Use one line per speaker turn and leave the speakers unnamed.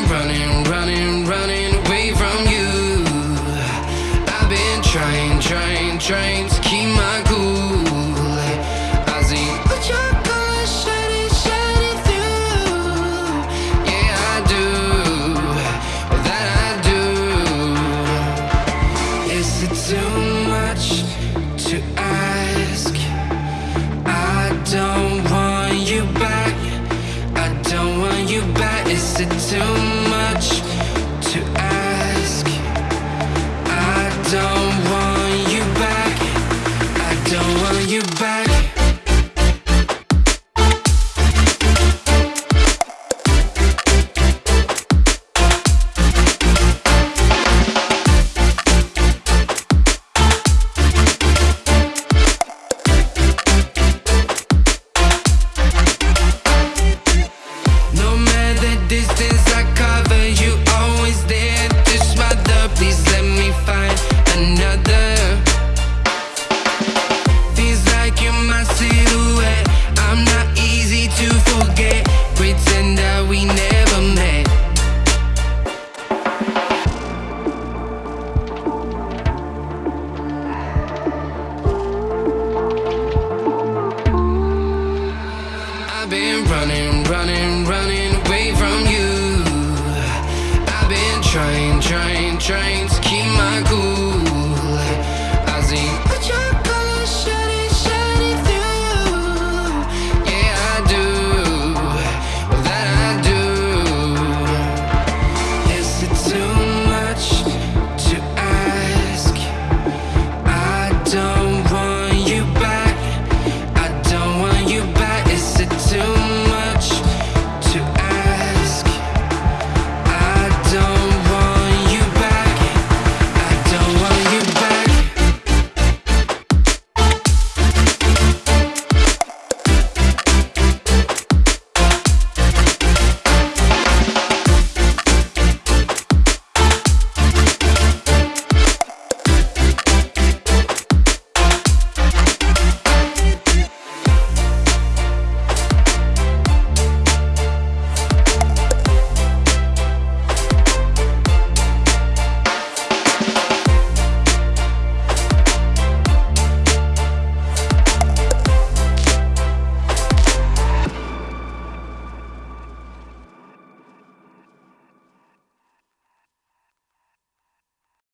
been running, running, running away from you. I've been trying, trying, trying touch running, running, running away from you. I've been trying, trying, trying to